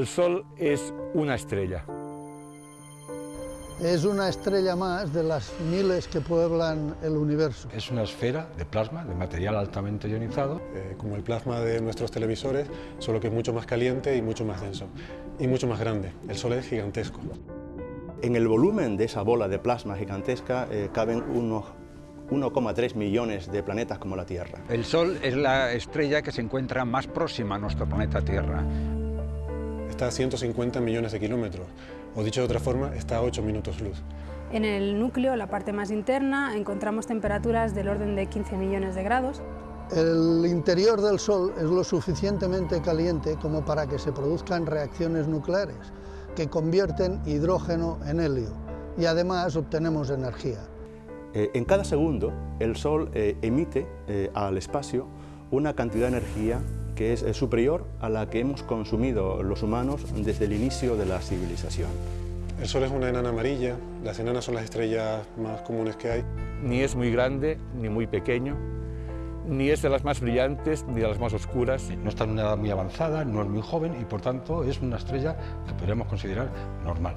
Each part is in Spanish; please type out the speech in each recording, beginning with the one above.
El Sol es una estrella. Es una estrella más de las miles que pueblan el universo. Es una esfera de plasma, de material altamente ionizado. Eh, como el plasma de nuestros televisores, solo que es mucho más caliente y mucho más denso. Y mucho más grande. El Sol es gigantesco. En el volumen de esa bola de plasma gigantesca eh, caben unos 1,3 millones de planetas como la Tierra. El Sol es la estrella que se encuentra más próxima a nuestro planeta Tierra. Está a 150 millones de kilómetros, o dicho de otra forma, está a 8 minutos luz. En el núcleo, la parte más interna, encontramos temperaturas del orden de 15 millones de grados. El interior del Sol es lo suficientemente caliente como para que se produzcan reacciones nucleares que convierten hidrógeno en helio y además obtenemos energía. Eh, en cada segundo el Sol eh, emite eh, al espacio una cantidad de energía que es superior a la que hemos consumido los humanos desde el inicio de la civilización. El Sol es una enana amarilla, las enanas son las estrellas más comunes que hay. Ni es muy grande ni muy pequeño, ni es de las más brillantes ni de las más oscuras. No está en una edad muy avanzada, no es muy joven y por tanto es una estrella que podríamos considerar normal.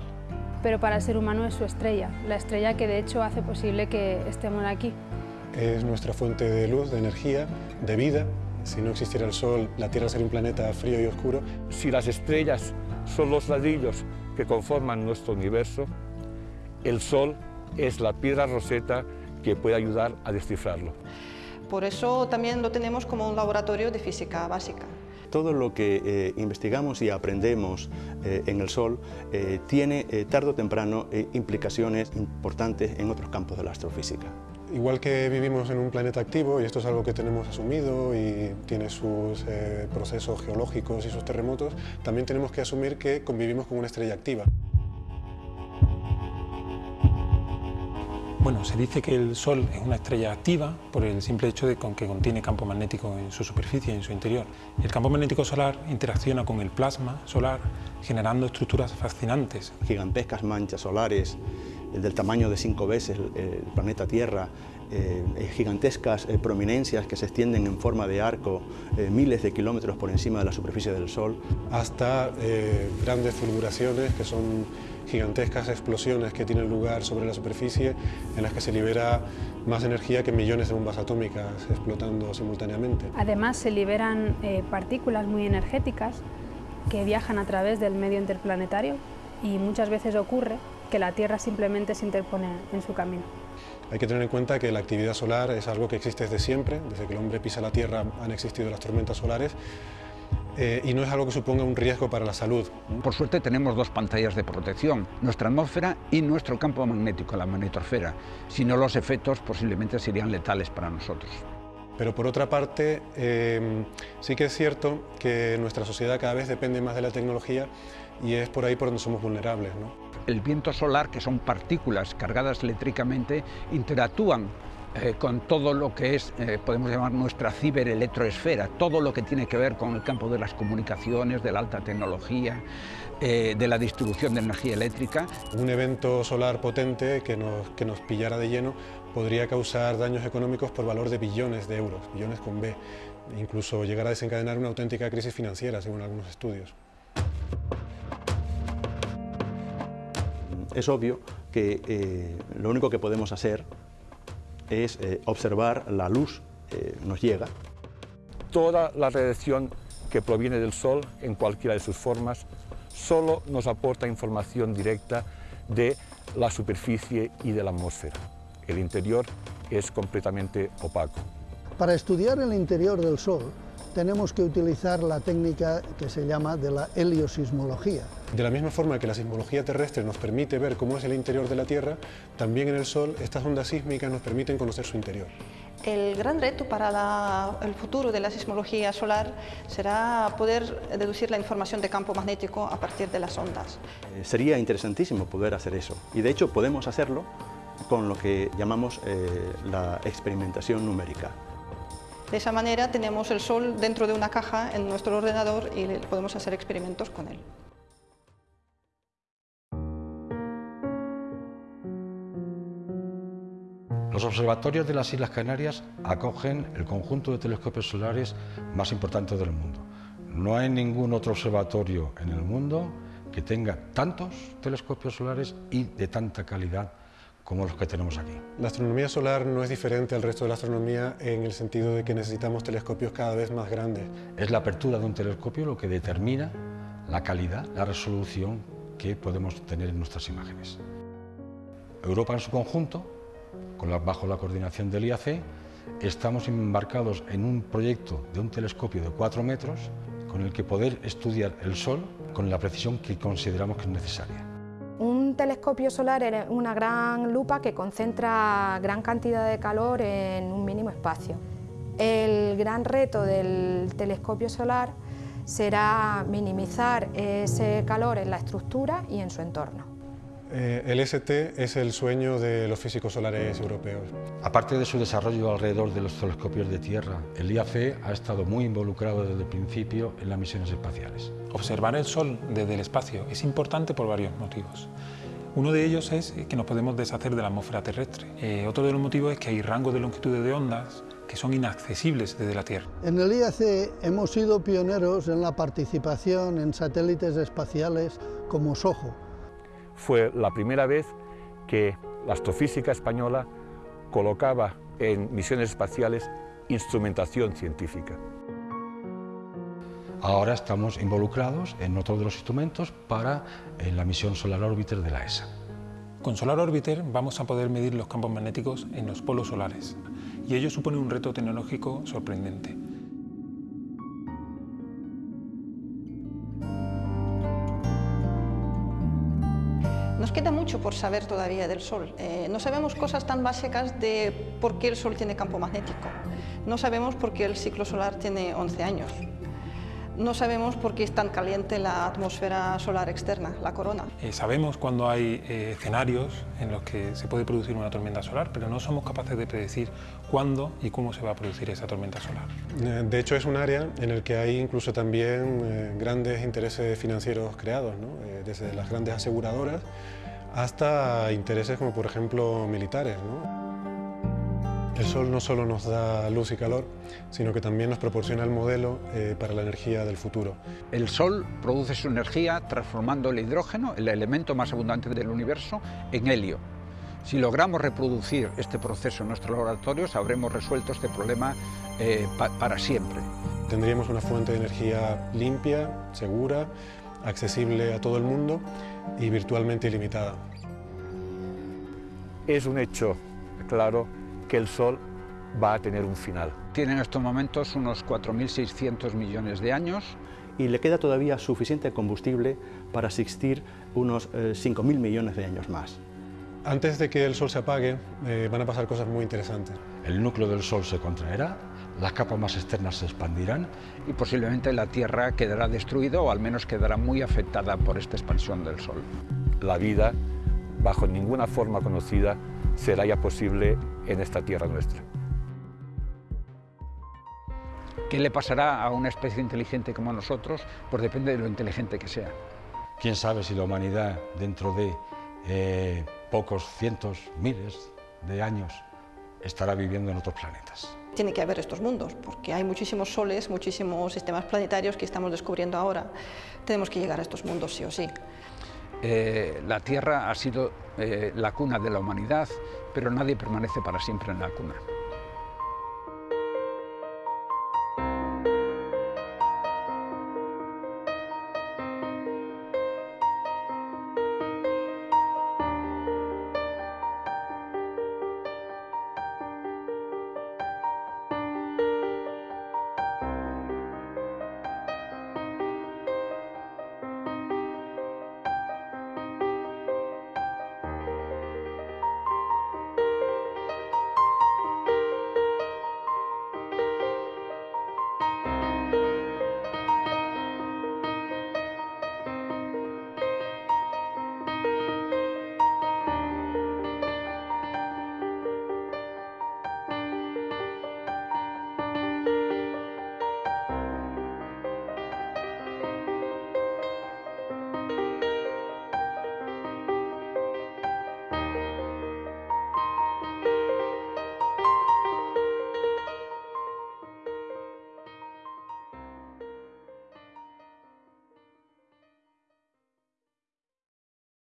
Pero para el ser humano es su estrella, la estrella que de hecho hace posible que estemos aquí. Es nuestra fuente de luz, de energía, de vida. Si no existiera el Sol, la Tierra sería un planeta frío y oscuro. Si las estrellas son los ladrillos que conforman nuestro universo, el Sol es la piedra roseta que puede ayudar a descifrarlo. Por eso también lo tenemos como un laboratorio de física básica. Todo lo que eh, investigamos y aprendemos eh, en el Sol eh, tiene tarde o temprano implicaciones importantes en otros campos de la astrofísica. Igual que vivimos en un planeta activo, y esto es algo que tenemos asumido y tiene sus procesos geológicos y sus terremotos, también tenemos que asumir que convivimos con una estrella activa. Bueno, se dice que el Sol es una estrella activa por el simple hecho de que contiene campo magnético en su superficie, en su interior. El campo magnético solar interacciona con el plasma solar generando estructuras fascinantes. Gigantescas manchas solares del tamaño de cinco veces el planeta Tierra, eh, gigantescas eh, prominencias que se extienden en forma de arco eh, miles de kilómetros por encima de la superficie del Sol. Hasta grandes fulguraciones que son gigantescas explosiones que tienen lugar sobre la superficie en las que se libera más energía que millones de bombas atómicas explotando simultáneamente. Además se liberan partículas muy energéticas que viajan a través del medio interplanetario y muchas veces ocurre que la Tierra simplemente se interpone en su camino. Hay que tener en cuenta que la actividad solar es algo que existe desde siempre, desde que el hombre pisa la Tierra han existido las tormentas solares, eh, y no es algo que suponga un riesgo para la salud. Por suerte tenemos dos pantallas de protección, nuestra atmósfera y nuestro campo magnético, la magnetosfera. Si no, los efectos posiblemente serían letales para nosotros. Pero por otra parte, eh, sí que es cierto que nuestra sociedad cada vez depende más de la tecnología y es por ahí por donde somos vulnerables. El viento solar, que son partículas cargadas eléctricamente, interactúan eh, con todo lo que es, eh, podemos llamar nuestra ciberelectroesfera, todo lo que tiene que ver con el campo de las comunicaciones, de la alta tecnología, eh, de la distribución de energía eléctrica. Un evento solar potente que nos, que nos pillara de lleno podría causar daños económicos por valor de billones de euros, billones con B, incluso llegar a desencadenar una auténtica crisis financiera, según algunos estudios. Es obvio que lo único que podemos hacer es eh, observar la luz que nos llega. Toda la radiación que proviene del Sol, en cualquiera de sus formas, solo nos aporta información directa de la superficie y de la atmósfera. El interior es completamente opaco. Para estudiar el interior del Sol, tenemos que utilizar la técnica que se llama de la heliosismología. De la misma forma que la sismología terrestre nos permite ver cómo es el interior de la Tierra, también en el Sol estas ondas sísmicas nos permiten conocer su interior. El gran reto para el futuro de la sismología solar será poder deducir la información de campo magnético a partir de las ondas. Eh, sería interesantísimo poder hacer eso y de hecho podemos hacerlo con lo que llamamos eh, la experimentación numérica. De esa manera tenemos el Sol dentro de una caja en nuestro ordenador y podemos hacer experimentos con él. Los observatorios de las Islas Canarias acogen el conjunto de telescopios solares más importante del mundo. No hay ningún otro observatorio en el mundo que tenga tantos telescopios solares y de tanta calidad como los que tenemos aquí. La astronomía solar no es diferente al resto de la astronomía en el sentido de que necesitamos telescopios cada vez más grandes. Es la apertura de un telescopio lo que determina la calidad, la resolución que podemos tener en nuestras imágenes. Europa en su conjunto, con la, bajo la coordinación del IAC, estamos embarcados en un proyecto de un telescopio de 4 metros con el que poder estudiar el Sol con la precisión que consideramos que es necesaria. Un telescopio solar es una gran lupa que concentra gran cantidad de calor en un mínimo espacio. El gran reto del telescopio solar será minimizar ese calor en la estructura y en su entorno. Eh, el ST es el sueño de los físicos solares europeos. Aparte de su desarrollo alrededor de los telescopios de tierra, el IAC ha estado muy involucrado desde el principio en las misiones espaciales. Observar el Sol desde el espacio es importante por varios motivos. Uno de ellos es que nos podemos deshacer de la atmósfera terrestre. Eh, otro de los motivos es que hay rangos de longitud de ondas que son inaccesibles desde la Tierra. En el IAC hemos sido pioneros en la participación en satélites espaciales como SOHO, fue la primera vez que la astrofísica española colocaba en misiones espaciales instrumentación científica. Ahora estamos involucrados en otro de los instrumentos para en la misión Solar Orbiter de la ESA. Con Solar Orbiter vamos a poder medir los campos magnéticos en los polos solares y ello supone un reto tecnológico sorprendente. Nos queda mucho por saber todavía del Sol. Eh, no sabemos cosas tan básicas de por qué el Sol tiene campo magnético. No sabemos por qué el ciclo solar tiene 11 años. No sabemos por qué es tan caliente la atmósfera solar externa, la corona. Eh, sabemos cuando hay eh, escenarios en los que se puede producir una tormenta solar, pero no somos capaces de predecir cuándo y cómo se va a producir esa tormenta solar. De hecho, es un área en el que hay incluso también grandes intereses financieros creados, ¿no? desde las grandes aseguradoras hasta intereses como por ejemplo militares. El Sol no solo nos da luz y calor, sino que también nos proporciona el modelo eh, para la energía del futuro. El Sol produce su energía transformando el hidrógeno, el elemento más abundante del universo, en helio. Si logramos reproducir este proceso en nuestros laboratorios, habremos resuelto este problema eh, para siempre. Tendríamos una fuente de energía limpia, segura, accesible a todo el mundo y virtualmente ilimitada. Es un hecho claro que el Sol va a tener un final. Tiene en estos momentos unos 4.600 millones de años. Y le queda todavía suficiente combustible para existir unos 5.000 eh, millones de años más. Antes de que el Sol se apague, eh, van a pasar cosas muy interesantes. El núcleo del Sol se contraerá, las capas más externas se expandirán. Y posiblemente la Tierra quedará destruida o al menos quedará muy afectada por esta expansión del Sol. La vida, bajo ninguna forma conocida, será ya posible en esta Tierra nuestra. ¿Qué le pasará a una especie inteligente como nosotros? Pues depende de lo inteligente que sea. ¿Quién sabe si la humanidad dentro de eh, pocos cientos, miles de años estará viviendo en otros planetas? Tiene que haber estos mundos, porque hay muchísimos soles, muchísimos sistemas planetarios que estamos descubriendo ahora. Tenemos que llegar a estos mundos sí o sí. Eh, la Tierra ha sido eh, la cuna de la humanidad, pero nadie permanece para siempre en la cuna.